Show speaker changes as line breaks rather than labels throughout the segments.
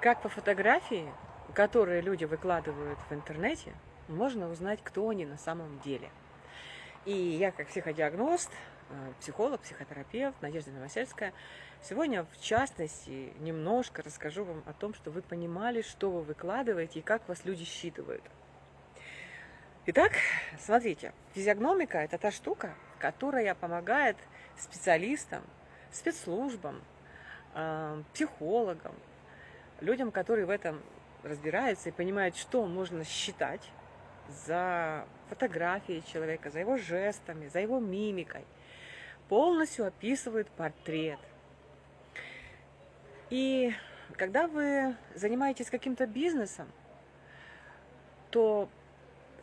Как по фотографии, которые люди выкладывают в интернете, можно узнать, кто они на самом деле. И я, как психодиагност, э, психолог, психотерапевт Надежда Новосельская, сегодня, в частности, немножко расскажу вам о том, что вы понимали, что вы выкладываете и как вас люди считывают. Итак, смотрите, физиогномика – это та штука, которая помогает специалистам, спецслужбам, э, психологам, людям, которые в этом разбираются и понимают, что можно считать за фотографией человека, за его жестами, за его мимикой. Полностью описывает портрет. И когда вы занимаетесь каким-то бизнесом, то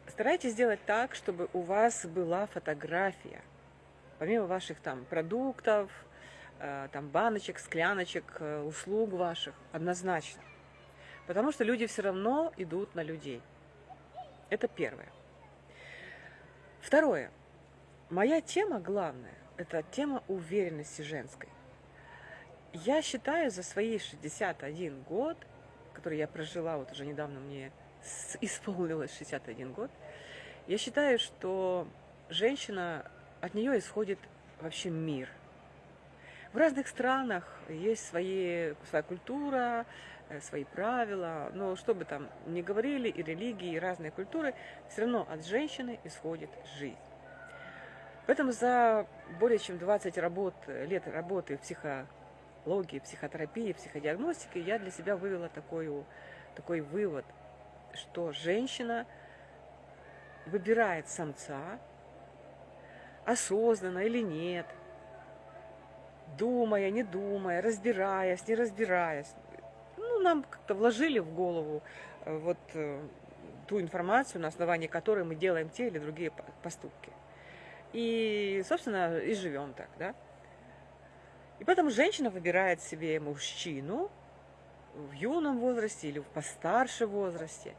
старайтесь сделать так, чтобы у вас была фотография. Помимо ваших там продуктов, там, баночек, скляночек, э, услуг ваших, однозначно. Потому что люди все равно идут на людей. Это первое. Второе. Моя тема главная – это тема уверенности женской. Я считаю за свои 61 год, который я прожила, вот уже недавно мне исполнилось 61 год, я считаю, что женщина, от нее исходит вообще мир – в разных странах есть свои, своя культура, э, свои правила, но что бы там ни говорили, и религии, и разные культуры, все равно от женщины исходит жизнь. Поэтому за более чем 20 работ, лет работы в психологии, психотерапии, психодиагностике я для себя вывела такой, такой вывод, что женщина выбирает самца, осознанно или нет – думая, не думая, разбираясь, не разбираясь. Ну, нам как-то вложили в голову э, вот э, ту информацию, на основании которой мы делаем те или другие поступки. И, собственно, и живем так, да. И поэтому женщина выбирает себе мужчину в юном возрасте или в постарше возрасте.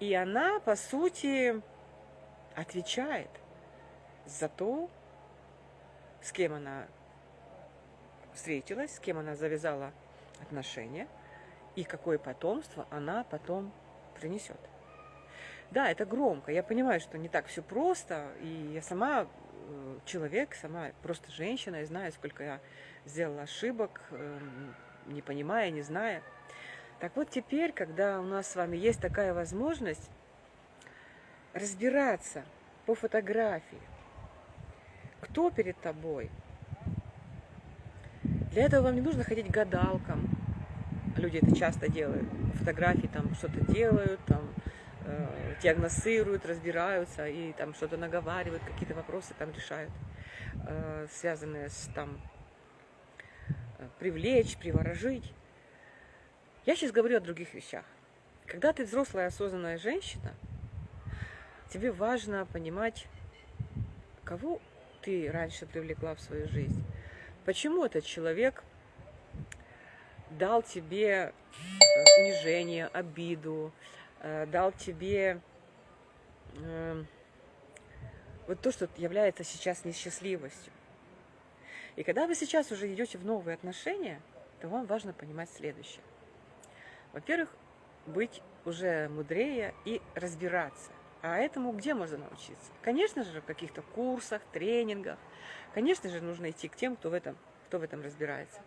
И она, по сути, отвечает за то, с кем она встретилась, с кем она завязала отношения и какое потомство она потом принесет. Да, это громко. Я понимаю, что не так все просто. И я сама э, человек, сама просто женщина, и знаю, сколько я сделала ошибок, эм, не понимая, не зная. Так вот теперь, когда у нас с вами есть такая возможность разбираться по фотографии, кто перед тобой – для этого вам не нужно ходить гадалкам. Люди это часто делают. Фотографии там что-то делают, там э, диагностируют, разбираются и там что-то наговаривают, какие-то вопросы там решают, э, связанные с там э, привлечь, приворожить. Я сейчас говорю о других вещах. Когда ты взрослая осознанная женщина, тебе важно понимать, кого ты раньше привлекла в свою жизнь Почему этот человек дал тебе э, унижение, обиду, э, дал тебе э, вот то, что является сейчас несчастливостью. И когда вы сейчас уже идете в новые отношения, то вам важно понимать следующее. Во-первых, быть уже мудрее и разбираться. А этому где можно научиться? Конечно же, в каких-то курсах, тренингах. Конечно же, нужно идти к тем, кто в этом, кто в этом разбирается.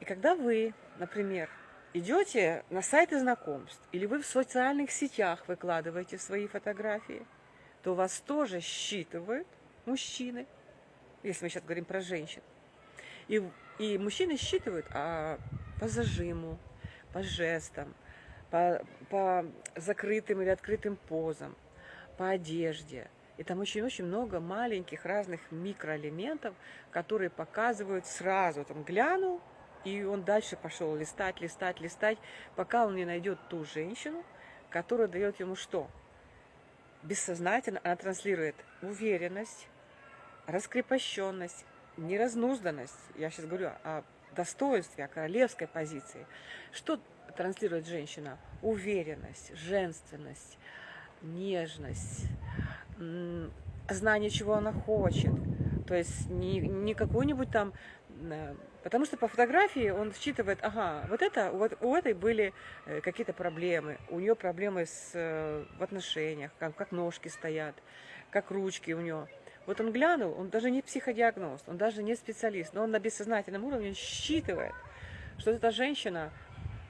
И когда вы, например, идете на сайты знакомств, или вы в социальных сетях выкладываете свои фотографии, то вас тоже считывают мужчины, если мы сейчас говорим про женщин. И, и мужчины считывают а, по зажиму, по жестам, по, по закрытым или открытым позам, по одежде. И там очень-очень много маленьких разных микроэлементов, которые показывают сразу. Там глянул, и он дальше пошел листать, листать, листать, пока он не найдет ту женщину, которая дает ему что? Бессознательно она транслирует уверенность, раскрепощенность, неразнузданность. Я сейчас говорю о достоинстве, о королевской позиции. Что транслирует женщина? Уверенность, женственность, нежность, знание, чего она хочет. То есть не, не какую-нибудь там Потому что по фотографии он считывает, ага, вот это, вот у этой были э, какие-то проблемы, у нее проблемы с, э, в отношениях, как, как ножки стоят, как ручки у нее. Вот он глянул, он даже не психодиагноз, он даже не специалист, но он на бессознательном уровне считывает, что эта женщина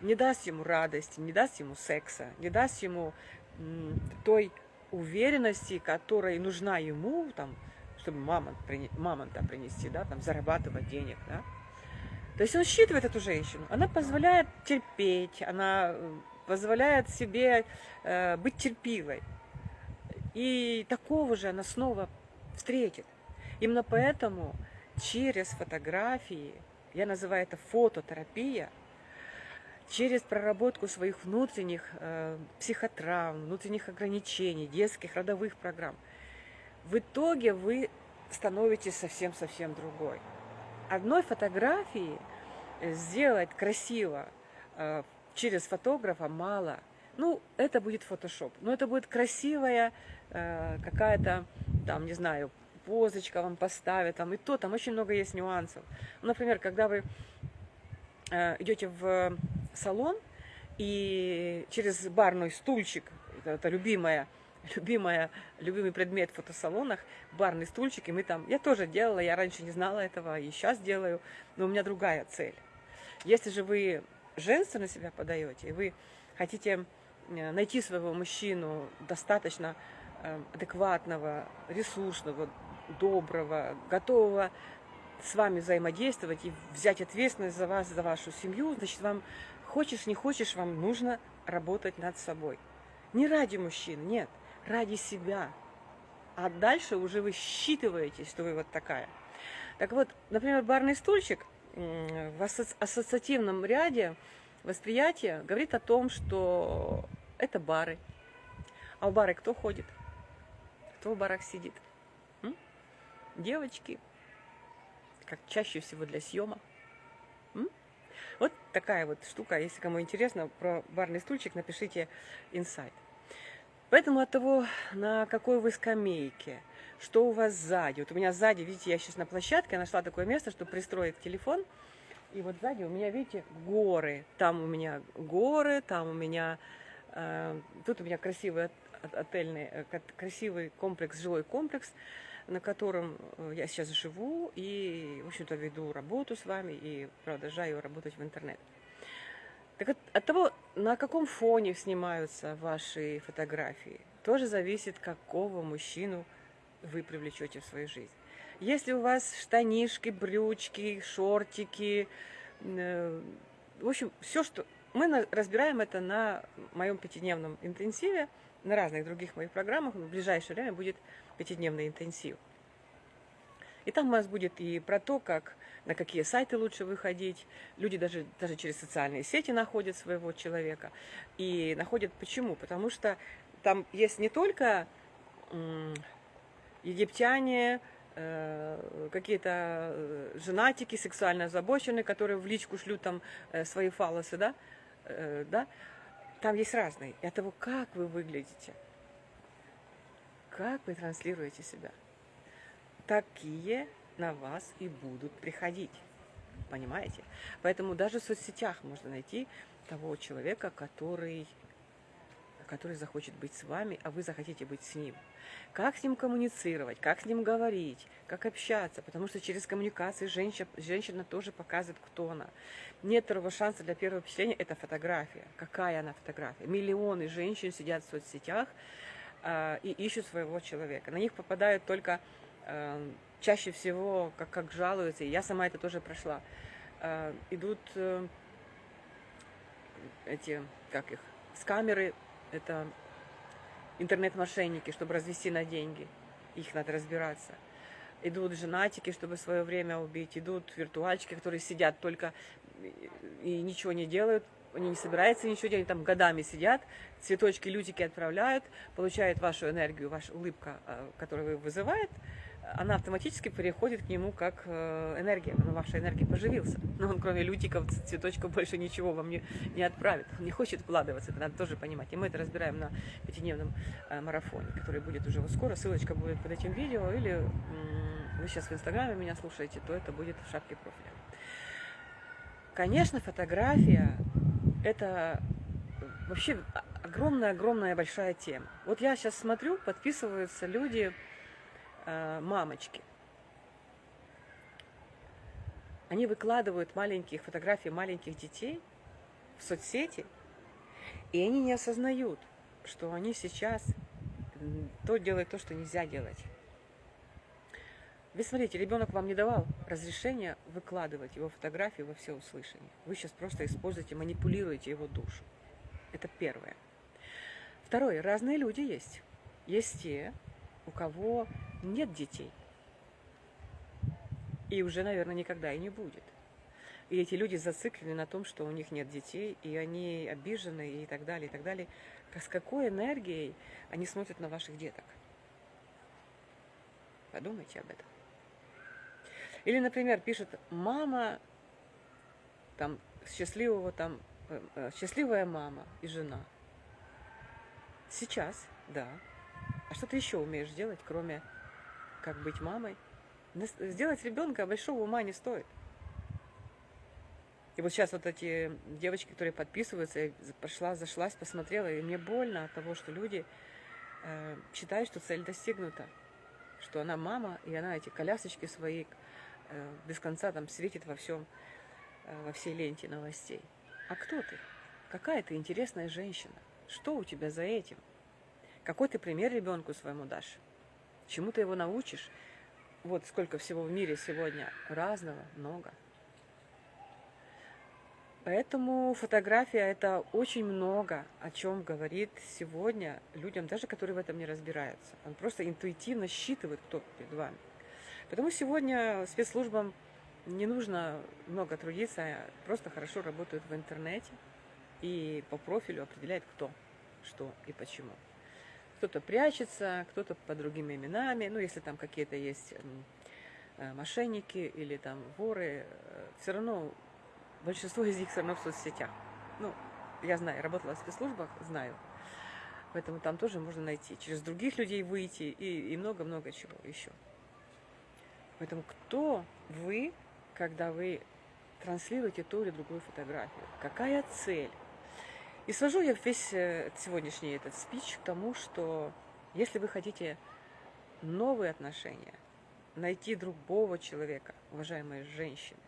не даст ему радости, не даст ему секса, не даст ему той уверенности, которая нужна ему, там, чтобы мамонт, мамонта принести, да, там, зарабатывать денег, да. То есть он считывает эту женщину, она позволяет терпеть, она э, позволяет себе э, быть терпивой. И такого же она снова встретит. Именно поэтому через фотографии, я называю это фототерапия, через проработку своих внутренних э, психотравм, внутренних ограничений, детских родовых программ – в итоге вы становитесь совсем-совсем другой. Одной фотографии сделать красиво э, через фотографа мало. Ну, это будет фотошоп. Но это будет красивая э, какая-то, там, не знаю, позочка вам поставят, там и то, там очень много есть нюансов. Например, когда вы э, идете в салон и через барный стульчик, это, это любимая любимая, любимый предмет в фотосалонах, барный стульчик, и мы там, я тоже делала, я раньше не знала этого, и сейчас делаю, но у меня другая цель. Если же вы женственно себя подаете, и вы хотите э, найти своего мужчину достаточно э, адекватного, ресурсного, доброго, готового с вами взаимодействовать и взять ответственность за вас, за вашу семью, значит, вам хочешь, не хочешь, вам нужно работать над собой. Не ради мужчин, нет – ради себя. А дальше уже вы считываете, что вы вот такая. Так вот, например, барный стульчик в ассоциативном ряде восприятия говорит о том, что это бары. А в бары кто ходит? Кто в барах сидит? М? Девочки, как чаще всего для съема. Вот такая вот штука. Если кому интересно про барный стульчик, напишите инсайт. Поэтому от того, на какой вы скамейке, что у вас сзади. Вот у меня сзади, видите, я сейчас на площадке, я нашла такое место, чтобы пристроить телефон. И вот сзади у меня, видите, горы. Там у меня горы, там у меня... Э, тут у меня красивый отельный, э, красивый комплекс, жилой комплекс, на котором э, я сейчас живу и, в общем-то, веду работу с вами и продолжаю работать в интернет. Так от, от того, на каком фоне снимаются ваши фотографии, тоже зависит, какого мужчину вы привлечете в свою жизнь. Если у вас штанишки, брючки, шортики, э, в общем, все, что... Мы разбираем это на моем пятидневном интенсиве, на разных других моих программах. В ближайшее время будет пятидневный интенсив. И там у нас будет и про то, как, на какие сайты лучше выходить. Люди даже, даже через социальные сети находят своего человека. И находят почему? Потому что там есть не только египтяне, э, какие-то э, женатики, сексуально озабоченные, которые в личку шлют там э, свои фалосы, да, да, там есть разные. И от того, как вы выглядите, как вы транслируете себя такие на вас и будут приходить. Понимаете? Поэтому даже в соцсетях можно найти того человека, который, который захочет быть с вами, а вы захотите быть с ним. Как с ним коммуницировать, как с ним говорить, как общаться, потому что через коммуникации женщина, женщина тоже показывает, кто она. Нет второго шанса для первого впечатления – это фотография. Какая она фотография? Миллионы женщин сидят в соцсетях и ищут своего человека. На них попадают только Эм, чаще всего, как, как жалуются, и я сама это тоже прошла, э, идут э, эти, как их, с камеры, это интернет-мошенники, чтобы развести на деньги, их надо разбираться. Идут женатики, чтобы свое время убить, идут виртуальчики, которые сидят только и ничего не делают, они не собираются ничего делать, там годами сидят, цветочки, лютики отправляют, получают вашу энергию, ваша улыбка, э, которую вы вызывает, она автоматически переходит к нему как э, энергия. Ну, ваша энергия поживился. Но он кроме лютиков, цветочков больше ничего вам не, не отправит. Он не хочет вкладываться, это надо тоже понимать. И мы это разбираем на пятидневном э, марафоне, который будет уже скоро. Ссылочка будет под этим видео или вы сейчас в Инстаграме меня слушаете, то это будет в шапке профиля. Конечно, фотография – это вообще огромная-огромная большая тема. Вот я сейчас смотрю, подписываются люди, э, мамочки. Они выкладывают маленькие фотографии маленьких детей в соцсети, и они не осознают, что они сейчас то делают то, что нельзя делать. Вы смотрите, ребенок вам не давал разрешения выкладывать его фотографии во все услышание. Вы сейчас просто используете, манипулируете его душу. Это первое. Второе. Разные люди есть. Есть те, у кого нет детей. И уже, наверное, никогда и не будет. И эти люди зациклены на том, что у них нет детей, и они обижены, и так далее, и так далее. С какой энергией они смотрят на ваших деток? Подумайте об этом. Или, например, пишет мама, там, счастливого, там, э, э, счастливая мама и жена. Сейчас, да. А что ты еще умеешь делать, кроме как быть мамой? Сделать ребенка большого ума не стоит. И вот сейчас вот эти девочки, которые подписываются, я пошла, зашлась, посмотрела, и мне больно от того, что люди э, считают, что цель достигнута, что она мама, и она эти колясочки свои без конца там светит во всем, э, во всей ленте новостей. А кто ты? Какая ты интересная женщина? Что у тебя за этим? Какой ты пример ребенку своему дашь? Чему ты его научишь? Вот сколько всего в мире сегодня разного, много. Поэтому фотография – это очень много, о чем говорит сегодня людям, даже которые в этом не разбираются. Он просто интуитивно считывает, кто перед вами. Потому сегодня спецслужбам не нужно много трудиться, а просто хорошо работают в интернете и по профилю определяют, кто, что и почему. Кто-то прячется, кто-то под другими именами, ну, если там какие-то есть э, мошенники или там воры, э, все равно большинство из них все равно в соцсетях. Ну, я знаю, работала в спецслужбах, знаю. Поэтому там тоже можно найти, через других людей выйти и много-много чего еще. Поэтому кто вы, когда вы транслируете ту или другую фотографию? Какая цель? И свожу я весь э, сегодняшний этот спич к тому, что если вы хотите новые отношения, найти другого человека, уважаемые женщины,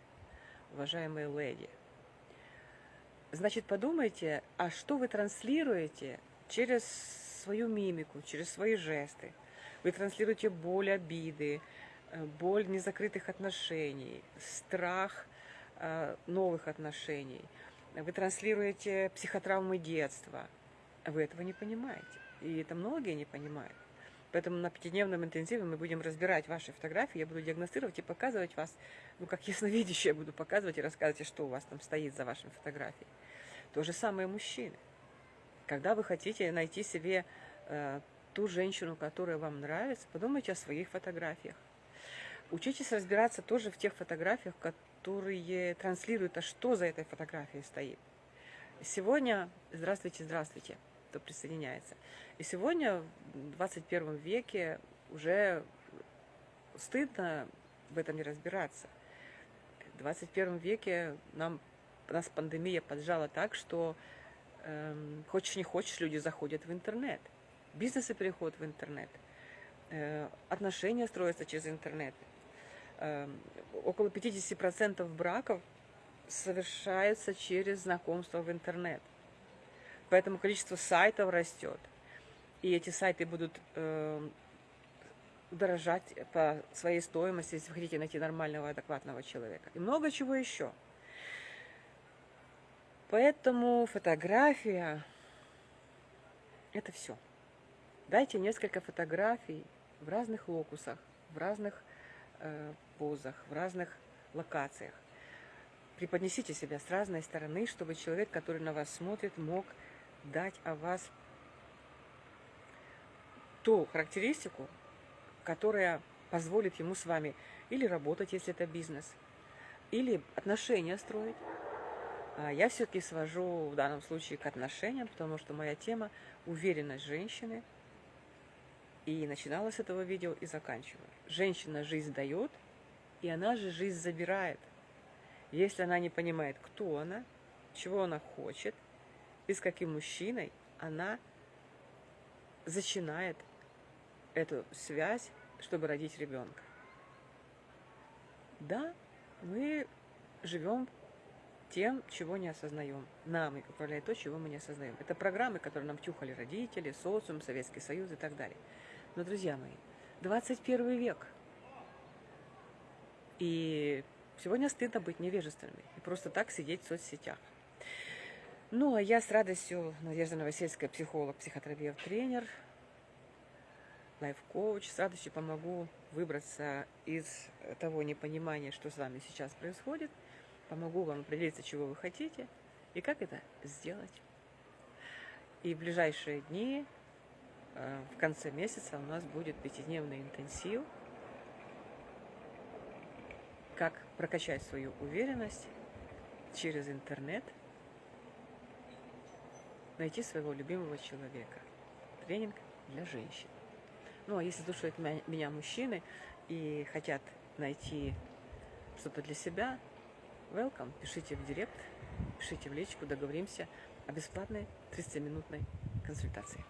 уважаемые леди, значит, подумайте, а что вы транслируете через свою мимику, через свои жесты. Вы транслируете боль, обиды, боль незакрытых отношений, страх э, новых отношений. Вы транслируете психотравмы детства. Вы этого не понимаете. И это многие не понимают. Поэтому на пятидневном интенсиве мы будем разбирать ваши фотографии, я буду диагностировать и показывать вас, ну, как ясновидящая буду показывать и рассказывать, что у вас там стоит за вашими фотографией. То же самое мужчины. Когда вы хотите найти себе э, ту женщину, которая вам нравится, подумайте о своих фотографиях. Учитесь разбираться тоже в тех фотографиях, которые транслируют, а что за этой фотографией стоит. Сегодня, здравствуйте, здравствуйте, кто присоединяется. И сегодня, в 21 веке, уже стыдно в этом не разбираться. В 21 веке нам, нас пандемия поджала так, что э, хочешь не хочешь, люди заходят в интернет. Бизнесы переходят в интернет. Э, отношения строятся через интернет. Эм, около 50% браков совершаются через знакомство в интернет. Поэтому количество сайтов растет. И эти сайты будут э, дорожать по своей стоимости, если вы хотите найти нормального, адекватного человека. И много чего еще. Поэтому фотография – это все. Дайте несколько фотографий в разных локусах, в разных позах, в разных локациях. Преподнесите себя с разной стороны, чтобы человек, который на вас смотрит, мог дать о вас ту характеристику, которая позволит ему с вами или работать, если это бизнес, или отношения строить. А я все-таки свожу в данном случае к отношениям, потому что моя тема – уверенность женщины И начинала с этого видео и заканчиваю. Женщина жизнь дает, и она же жизнь забирает. Если она не понимает, кто она, чего она хочет, и с каким мужчиной, она начинает эту связь, чтобы родить ребенка. Да, мы живем тем, чего не осознаем. Нами управляет то, чего мы не осознаем. Это программы, которые нам тюхали родители, социум, Советский Союз и так далее. Но, друзья мои, 21 век. И сегодня стыдно быть невежественными и просто так сидеть в соцсетях. Ну, а я с радостью, Надежда Новосельская, психолог, психотерапевт, тренер, лайф-коуч, с радостью помогу выбраться из того непонимания, что с вами сейчас происходит, помогу вам определиться, чего вы хотите и как это сделать. И в ближайшие дни, в конце месяца, у нас будет пятидневный интенсив, как прокачать свою уверенность через интернет, найти своего любимого человека. Тренинг для женщин. Ну, а если слушают меня мужчины и хотят найти что-то для себя, welcome, пишите в директ, пишите в личку, договоримся о бесплатной 30-минутной консультации.